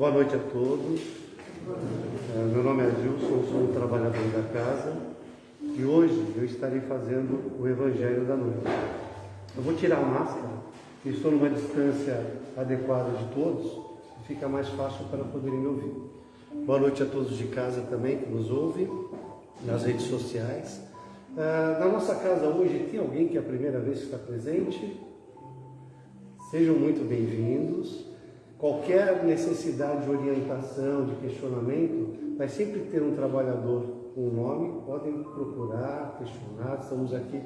Boa noite a todos. É, meu nome é Gilson, sou um trabalhador da casa e hoje eu estarei fazendo o Evangelho da Noite. Eu vou tirar a máscara, estou numa distância adequada de todos e fica mais fácil para poderem me ouvir. Boa noite a todos de casa também que nos ouvem, nas redes sociais. É, na nossa casa hoje tem alguém que é a primeira vez que está presente? Sejam muito bem-vindos. Qualquer necessidade de orientação, de questionamento, vai sempre ter um trabalhador com um nome, podem procurar, questionar, estamos aqui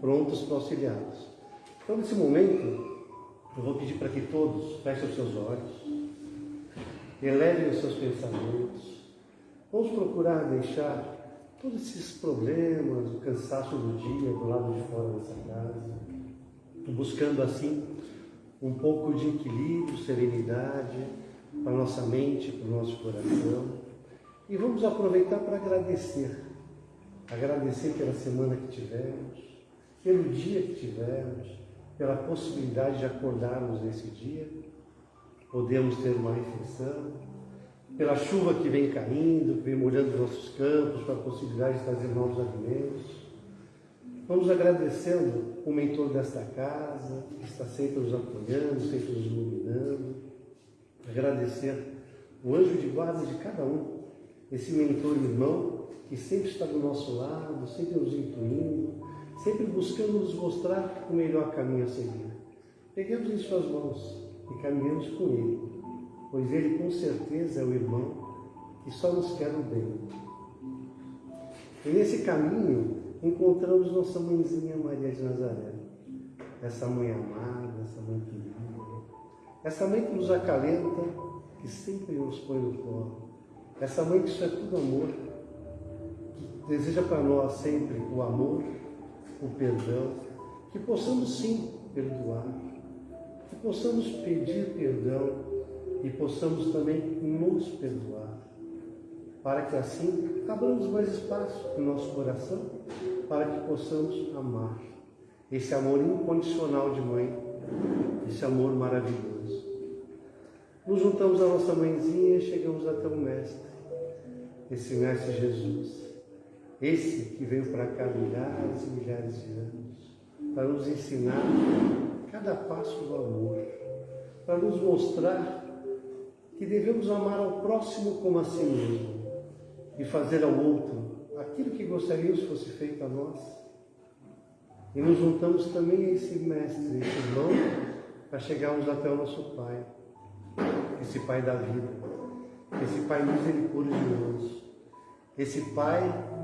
prontos para auxiliá-los. Então, nesse momento, eu vou pedir para que todos fechem os seus olhos, elevem os seus pensamentos, vamos procurar deixar todos esses problemas, o cansaço do dia do lado de fora dessa casa, buscando assim um pouco de equilíbrio, serenidade para nossa mente, para o nosso coração. E vamos aproveitar para agradecer. Agradecer pela semana que tivemos, pelo dia que tivemos, pela possibilidade de acordarmos nesse dia, podemos ter uma refeição, pela chuva que vem caindo, vem molhando nossos campos, pela possibilidade de trazer novos alimentos Vamos agradecendo o mentor desta casa, que está sempre nos apoiando, sempre nos iluminando. Agradecer o anjo de guarda de cada um, esse mentor irmão que sempre está do nosso lado, sempre nos intuindo, sempre buscando nos mostrar o melhor caminho a seguir. Peguemos em suas mãos e caminhamos com ele, pois ele com certeza é o irmão que só nos quer o bem. E nesse caminho, encontramos nossa mãezinha Maria de Nazaré. Essa mãe amada, essa mãe querida, essa mãe que nos acalenta, que sempre nos põe no colo. Essa mãe que isso é tudo amor, que deseja para nós sempre o amor, o perdão, que possamos sim perdoar, que possamos pedir perdão e possamos também nos perdoar, para que assim abramos mais espaço no nosso coração para que possamos amar. Esse amor incondicional de mãe, esse amor maravilhoso. Nos juntamos à nossa mãezinha e chegamos até o Mestre, esse Mestre Jesus. Esse que veio para cá milhares e milhares de anos, para nos ensinar cada passo do amor, para nos mostrar que devemos amar ao próximo como a si mesmo e fazer ao outro aquilo que gostaríamos fosse feito a nós. E nos juntamos também a esse mestre, esse irmão, para chegarmos até o nosso Pai, esse Pai da vida, esse Pai misericordioso, esse Pai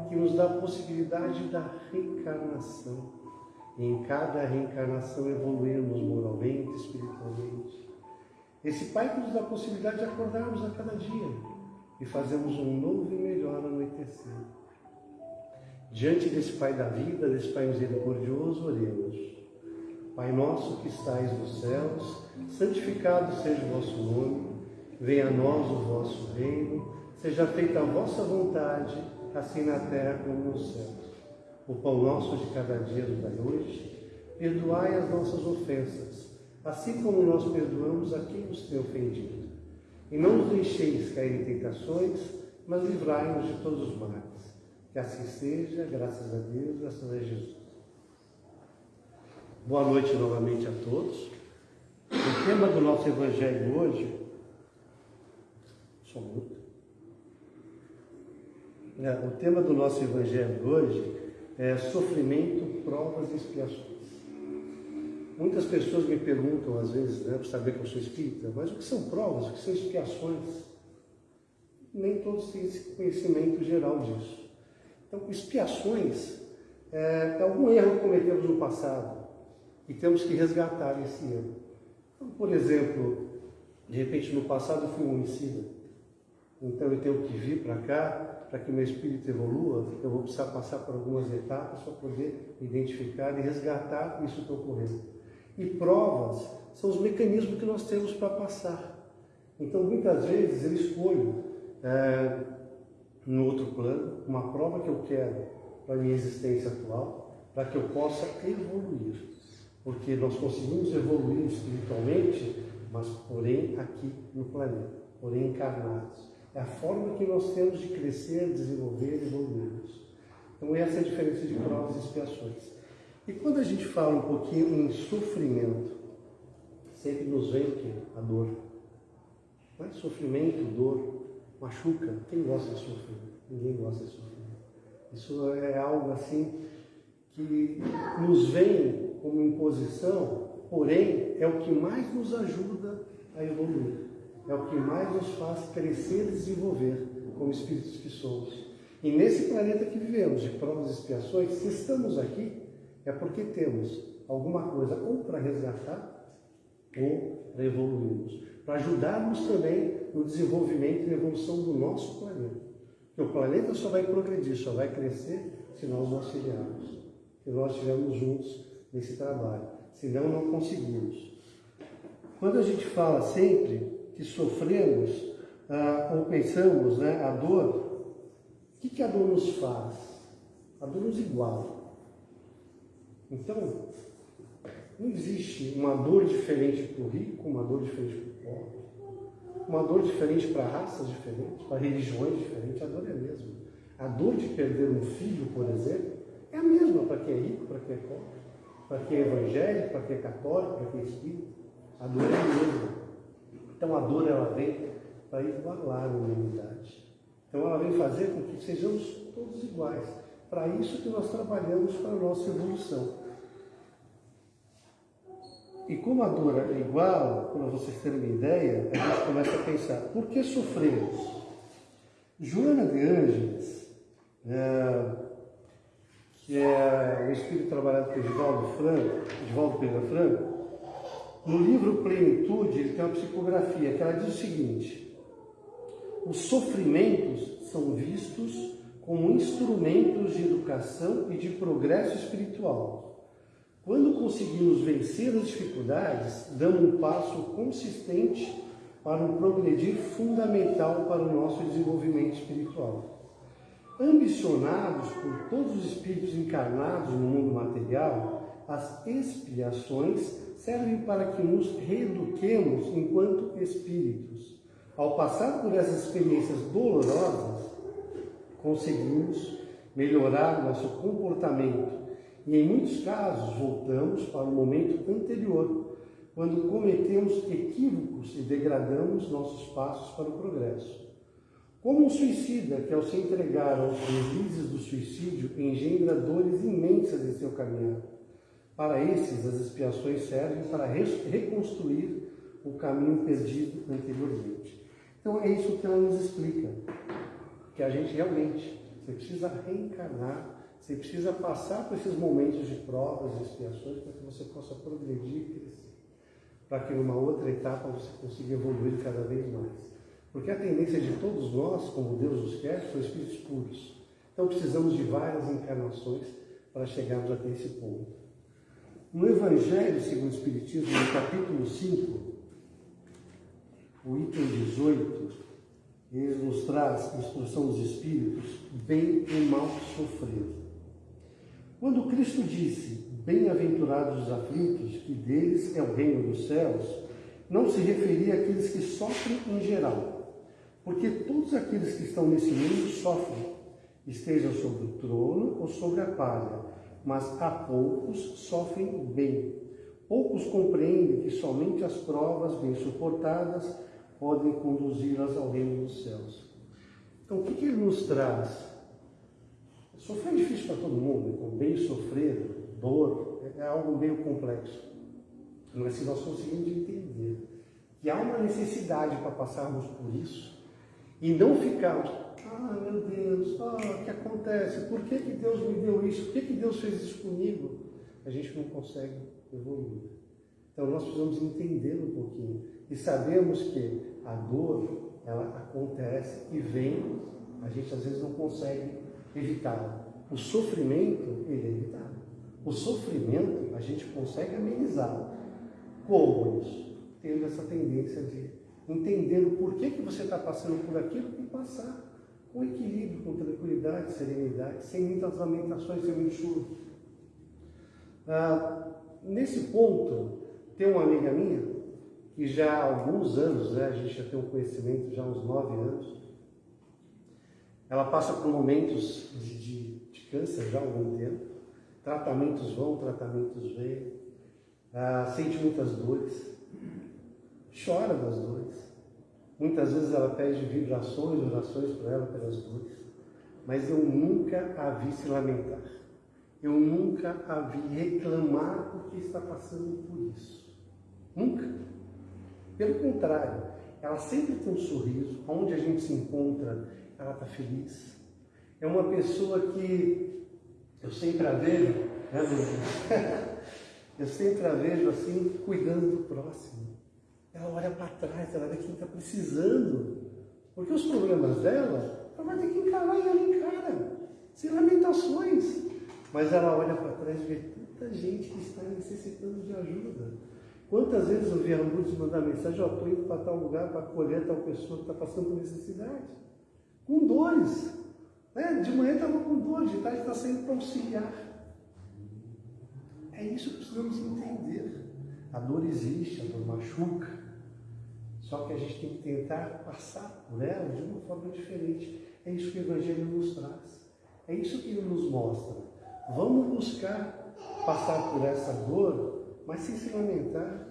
que nos dá a possibilidade da reencarnação. E em cada reencarnação evoluirmos moralmente, espiritualmente. Esse Pai que nos dá a possibilidade de acordarmos a cada dia e fazermos um novo e melhor anoitecer. Diante desse Pai da vida, desse Pai misericordioso, oremos. Pai nosso que estais nos céus, santificado seja o vosso nome, venha a nós o vosso reino, seja feita a vossa vontade, assim na terra como nos céus. O pão nosso de cada dia nos dai hoje, perdoai as nossas ofensas, assim como nós perdoamos a quem nos tem ofendido. E não nos deixeis cair em tentações, mas livrai-nos de todos os males que assim seja, graças a Deus, graças a Jesus. Boa noite novamente a todos. O tema do nosso Evangelho hoje, só muito. É, o tema do nosso Evangelho hoje é sofrimento, provas e expiações. Muitas pessoas me perguntam, às vezes, né, para saber que eu sou espírita, mas o que são provas, o que são expiações? Nem todos têm esse conhecimento geral disso. Então, expiações é, é algum erro que cometemos no passado e temos que resgatar esse erro. Então, por exemplo, de repente no passado eu fui um homicida, então eu tenho que vir para cá para que meu espírito evolua, eu vou precisar passar por algumas etapas para poder identificar e resgatar isso que ocorreu. E provas são os mecanismos que nós temos para passar. Então, muitas vezes eu escolho é, no outro plano, uma prova que eu quero para a minha existência atual, para que eu possa evoluir. Porque nós conseguimos evoluir espiritualmente, mas porém aqui no planeta. porém encarnados. É a forma que nós temos de crescer, desenvolver evoluirmos. Então essa é a diferença de provas e expiações. E quando a gente fala um pouquinho em sofrimento, sempre nos vem o quê? A dor. Não é? Sofrimento, dor, machuca. Quem gosta de sofrer? Ninguém gosta de sofrer. Isso é algo assim que nos vem como imposição, porém é o que mais nos ajuda a evoluir. É o que mais nos faz crescer e desenvolver como espíritos que somos. E nesse planeta que vivemos, de provas e expiações, se estamos aqui, é porque temos alguma coisa ou para resgatar ou para evoluirmos, para ajudarmos também no desenvolvimento e evolução do nosso planeta. Porque o planeta só vai progredir, só vai crescer se nós o auxiliarmos, se nós estivermos juntos nesse trabalho. Senão, não conseguimos. Quando a gente fala sempre que sofremos ah, ou pensamos né, a dor, o que, que a dor nos faz? A dor nos iguala. Então, não existe uma dor diferente para o rico, uma dor diferente para o pobre, uma dor diferente para raças diferentes, para religiões diferentes, a dor é a mesma. A dor de perder um filho, por exemplo, é a mesma para quem é rico, para quem é pobre, para quem é evangélico, para quem é católico, para quem é espírita. A dor é a mesma. Então a dor ela vem para igualar a humanidade. Então ela vem fazer com que sejamos todos iguais. Para isso que nós trabalhamos para a nossa evolução. E como a dor é igual, para vocês terem uma ideia, a gente começa a pensar, por que sofremos? Joana de Ângeles, é, que é o espírito trabalhado por Edivaldo Franco, Edivaldo Pereira Franco, no livro Plenitude, ele tem uma psicografia que ela diz o seguinte: os sofrimentos são vistos como instrumentos de educação e de progresso espiritual quando conseguimos vencer as dificuldades, damos um passo consistente para um progredir fundamental para o nosso desenvolvimento espiritual. Ambicionados por todos os espíritos encarnados no mundo material, as expiações servem para que nos reeduquemos enquanto espíritos. Ao passar por essas experiências dolorosas, conseguimos melhorar nosso comportamento e em muitos casos voltamos para o momento anterior, quando cometemos equívocos e degradamos nossos passos para o progresso. Como um suicida que, ao se entregar aos deslizes do suicídio, engendra dores imensas em seu caminhar. Para esses, as expiações servem para reconstruir o caminho perdido anteriormente. Então, é isso que ela nos explica, que a gente realmente você precisa reencarnar você precisa passar por esses momentos de provas e expiações para que você possa progredir e crescer. Para que numa outra etapa você consiga evoluir cada vez mais. Porque a tendência de todos nós, como Deus os quer, são espíritos puros. Então precisamos de várias encarnações para chegarmos até esse ponto. No Evangelho segundo o Espiritismo, no capítulo 5, o item 18, ele nos traz a instrução dos Espíritos, bem e mal sofrer. Quando Cristo disse, bem-aventurados os aflitos, que deles é o reino dos céus, não se referia àqueles que sofrem em geral, porque todos aqueles que estão nesse mundo sofrem, estejam sobre o trono ou sobre a palha, mas há poucos sofrem bem. Poucos compreendem que somente as provas bem suportadas podem conduzi-las ao reino dos céus. Então, o que, que ele nos traz? Sofrer é difícil para todo mundo, com bem sofrer, dor, é algo meio complexo. Mas se nós conseguimos entender que há uma necessidade para passarmos por isso e não ficarmos, ah meu Deus, ah, o que acontece? Por que, que Deus me deu isso? Por que, que Deus fez isso comigo? A gente não consegue evoluir. Então nós precisamos entender um pouquinho e sabemos que a dor ela acontece e vem, a gente às vezes não consegue evitá-lo. O sofrimento, ele é evitável. O sofrimento, a gente consegue amenizá-lo. Como isso? Tendo essa tendência de entender o porquê que você está passando por aquilo e passar com equilíbrio, com tranquilidade, serenidade, sem muitas lamentações, sem muito choro. Ah, nesse ponto, tem uma amiga minha que já há alguns anos, né, a gente já tem um conhecimento, já há uns nove anos, ela passa por momentos de, de, de câncer já há algum tempo, tratamentos vão, tratamentos vêm, ah, sente muitas dores, chora das dores. Muitas vezes ela pede vibrações, orações para ela pelas dores, mas eu nunca a vi se lamentar. Eu nunca a vi reclamar porque está passando por isso. Nunca. Pelo contrário, ela sempre tem um sorriso, onde a gente se encontra, ela está feliz. É uma pessoa que eu sempre a vejo, né, eu sempre a vejo assim, cuidando do próximo. Ela olha para trás, ela vê quem está precisando. Porque os problemas dela, ela vai ter que encarar e ela encara, sem lamentações. Mas ela olha para trás e vê tanta gente que está necessitando de ajuda. Quantas vezes eu vi a Lourdes mandar mensagem, estou indo para tal lugar para acolher tal pessoa que está passando por necessidade. Com dores. Né? De manhã estava com dor, de tarde está saindo para auxiliar. É isso que precisamos entender. A dor existe, a dor machuca. Só que a gente tem que tentar passar por ela de uma forma diferente. É isso que o Evangelho nos traz. É isso que ele nos mostra. Vamos buscar passar por essa dor, mas sem se lamentar.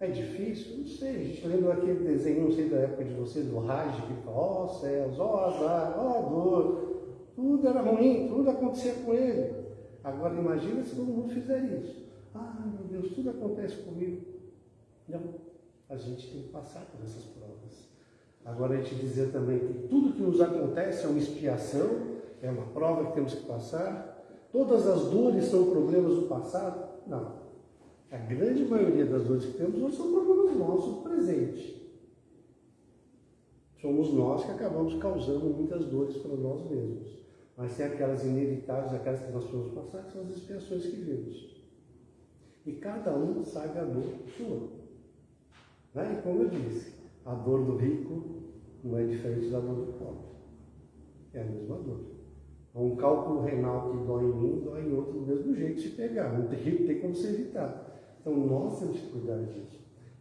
É difícil? Não sei. Lembra daquele desenho, não sei da época de vocês, do Raj, que fala, ó oh, céus, ó oh, azar, ó oh, dor. Tudo era ruim, tudo acontecia com ele. Agora imagina se todo mundo fizer isso. Ah, meu Deus, tudo acontece comigo. Não, a gente tem que passar por essas provas. Agora a gente dizer também que tudo que nos acontece é uma expiação, é uma prova que temos que passar. Todas as dores são problemas do passado? Não. A grande maioria das dores que temos hoje são problemas nossos do presente. Somos nós que acabamos causando muitas dores para nós mesmos. Mas tem aquelas inevitáveis, aquelas que nós podemos passar, que são as expiações que vemos. E cada um sabe a dor sua. Né? E como eu disse, a dor do rico não é diferente da dor do pobre. É a mesma dor. Um cálculo renal que dói em mim, dói em outro do mesmo jeito se pegar. Não tem, tem como se evitar. Então nós temos.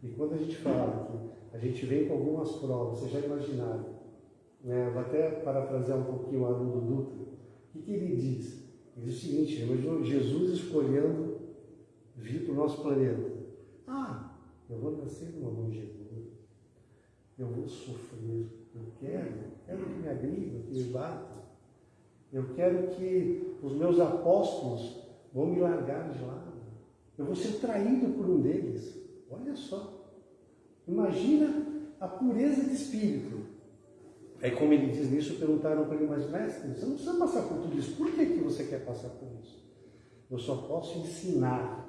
E quando a gente fala que a gente vem com algumas provas, vocês já imaginaram, né? vou até parafrasear um pouquinho o Haroldo Dutra, o que, ele diz? Ele diz o seguinte, Jesus escolhendo vir para o nosso planeta. Ah, eu vou nascer numa manjedoura, eu vou sofrer, eu quero, quero que me agriva, que me bata, eu quero que os meus apóstolos vão me largar de lado. Eu vou ser traído por um deles. Olha só. Imagina a pureza de espírito. Aí, como ele diz nisso, perguntaram para ele, mas mestre, você não precisa passar por tudo isso. Por que, que você quer passar por isso? Eu só posso ensinar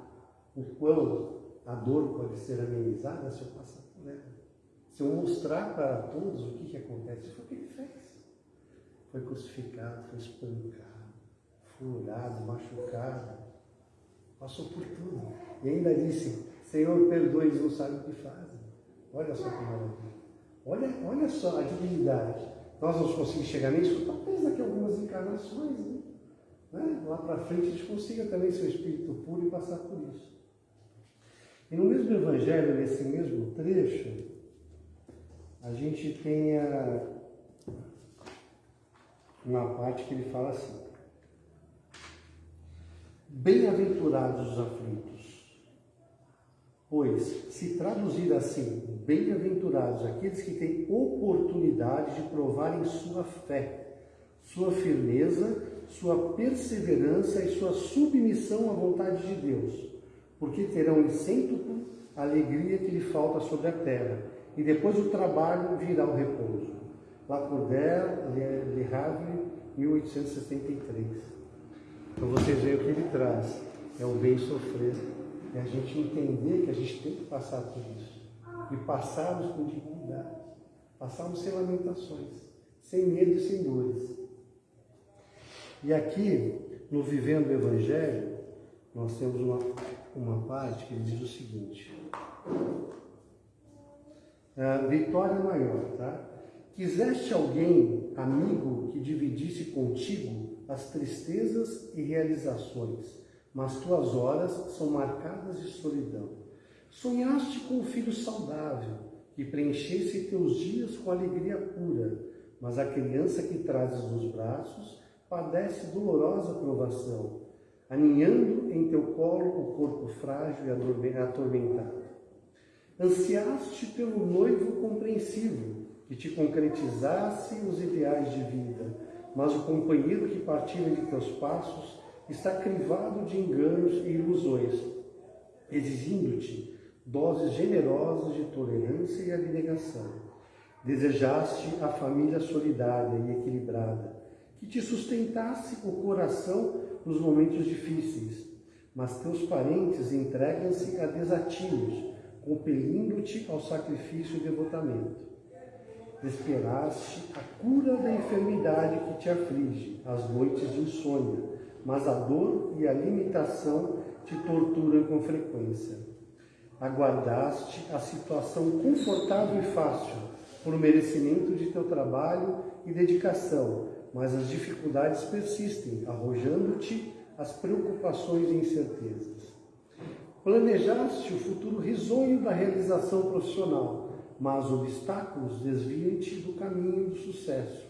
o quão a dor pode ser amenizada se eu passar por ela. Se eu mostrar para todos o que, que acontece. Foi o que ele fez. Foi crucificado, foi espancado, furado, machucado Passou por tudo. E ainda disse, Senhor, perdoe, eles não sabem o que fazem. Olha só que maravilha. Olha, olha só a dignidade. Nós vamos conseguir chegar nisso, talvez daqui a algumas encarnações, né? né? Lá para frente a gente consiga também ser espírito puro e passar por isso. E no mesmo evangelho, nesse mesmo trecho, a gente tem a, uma parte que ele fala assim, Bem-aventurados os aflitos. Pois, se traduzir assim, bem-aventurados aqueles que têm oportunidade de provarem sua fé, sua firmeza, sua perseverança e sua submissão à vontade de Deus, porque terão em cêntuplo a alegria que lhe falta sobre a terra, e depois do trabalho virá o repouso. Lacordaire, Le Havre, 1873. Então vocês veem o que ele traz. É o bem sofrer. É a gente entender que a gente tem que passar por isso. E passarmos com dignidade. Passarmos sem lamentações, sem medo e sem dores. E aqui, no Vivendo o Evangelho, nós temos uma, uma parte que diz o seguinte. Uh, vitória maior, tá? Quiseste alguém, amigo, que dividisse contigo as tristezas e realizações, mas tuas horas são marcadas de solidão. Sonhaste com um filho saudável, que preenchesse teus dias com alegria pura, mas a criança que trazes nos braços padece dolorosa provação, aninhando em teu colo o corpo frágil e atormentado. Ansiaste pelo noivo compreensivo, que te concretizasse os ideais de vida, mas o companheiro que partilha de teus passos está crivado de enganos e ilusões, exigindo-te doses generosas de tolerância e abnegação. Desejaste a família solidária e equilibrada, que te sustentasse o coração nos momentos difíceis, mas teus parentes entregam-se a desatinos, compelindo-te ao sacrifício e devotamento. Esperaste a cura da enfermidade que te aflige, as noites de insônia, mas a dor e a limitação te torturam com frequência. Aguardaste a situação confortável e fácil, por merecimento de teu trabalho e dedicação, mas as dificuldades persistem, arrojando-te as preocupações e incertezas. Planejaste o futuro risonho da realização profissional, mas obstáculos desviam-te do caminho do sucesso,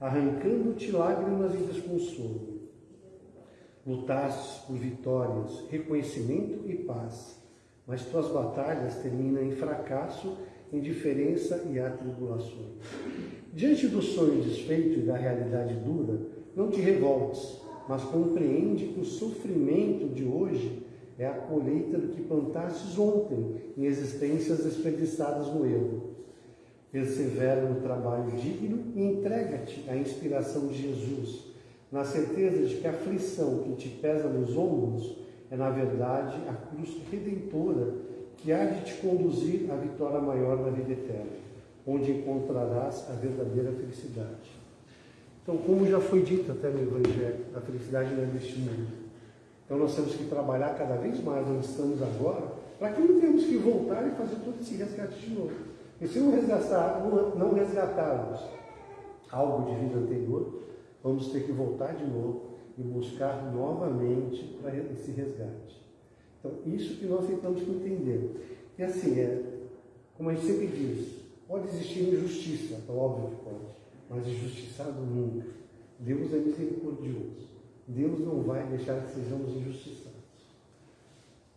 arrancando-te lágrimas e desconsolo. Lutaste por vitórias, reconhecimento e paz, mas tuas batalhas terminam em fracasso, indiferença e atribulações. Diante do sonho desfeito e da realidade dura, não te revoltes, mas compreende que o sofrimento de hoje é a colheita do que plantastes ontem em existências desperdiçadas no erro. Persevera no trabalho digno e entrega-te à inspiração de Jesus, na certeza de que a aflição que te pesa nos ombros é, na verdade, a cruz redentora que há de te conduzir à vitória maior na vida eterna, onde encontrarás a verdadeira felicidade. Então, como já foi dito até no Evangelho, a felicidade não é deste mundo. Então nós temos que trabalhar cada vez mais onde estamos agora, para que não tenhamos que voltar e fazer todo esse resgate de novo. E se não, resgatar, não resgatarmos algo de vida anterior, vamos ter que voltar de novo e buscar novamente para esse resgate. Então, isso que nós tentamos entender. E assim, é, como a gente sempre diz, pode existir injustiça, óbvio que pode, mas injustiçado nunca. Deus é misericordioso. Deus não vai deixar que sejamos injustiçados.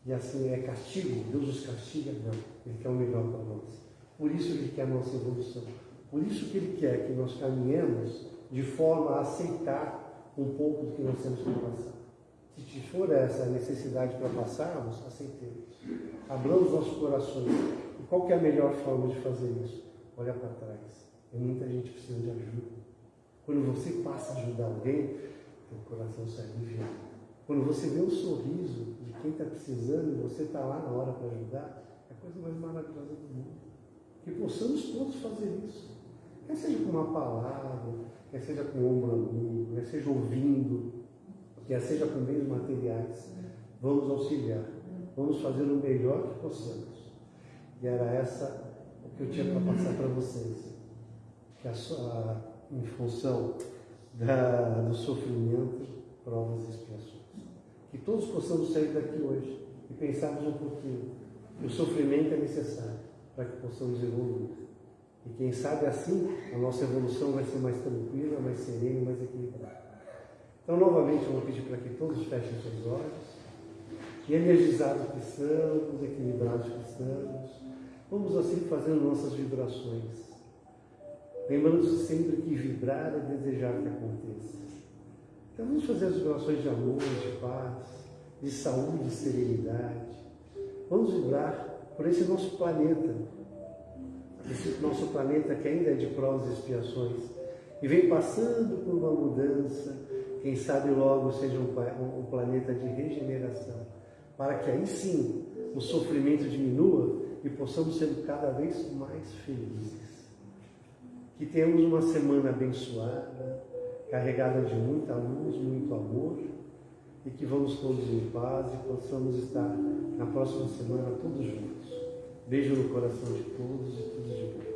E assim é castigo, Deus os castiga? Não. Ele quer o melhor para nós. Por isso Ele quer a nossa evolução. Por isso que Ele quer que nós caminhemos de forma a aceitar um pouco do que nós temos que passar. Se for essa a necessidade para passarmos, aceitemos. Abramos nossos corações. E qual é a melhor forma de fazer isso? Olha para trás. Tem muita gente precisando de ajuda. Quando você passa a ajudar alguém, o coração se alivia. Quando você vê o sorriso de quem está precisando e você está lá na hora para ajudar, é a coisa mais maravilhosa do mundo. Que possamos todos fazer isso. Quer seja com uma palavra, quer seja com um amigo, quer seja ouvindo, quer seja com meios materiais. Vamos auxiliar. Vamos fazer o melhor que possamos. E era essa o que eu tinha para passar para vocês. Que a sua, em função da, do sofrimento, provas e expiações. Que todos possamos sair daqui hoje e pensarmos um pouquinho que o sofrimento é necessário para que possamos evoluir. E quem sabe assim a nossa evolução vai ser mais tranquila, mais serena mais equilibrada. Então, novamente, eu vou pedir para que todos fechem seus olhos. E energizados que estamos, equilibrados que estamos, vamos assim fazendo nossas vibrações Lembrando-se sempre que vibrar é desejar que aconteça. Então vamos fazer as vibrações de amor, de paz, de saúde, de serenidade. Vamos vibrar por esse nosso planeta, esse nosso planeta que ainda é de provas e expiações, e vem passando por uma mudança, quem sabe logo seja um, um planeta de regeneração, para que aí sim o sofrimento diminua e possamos ser cada vez mais felizes. Que tenhamos uma semana abençoada, carregada de muita luz, muito amor, e que vamos todos em paz e possamos estar na próxima semana todos juntos. Beijo no coração de todos e tudo de bom.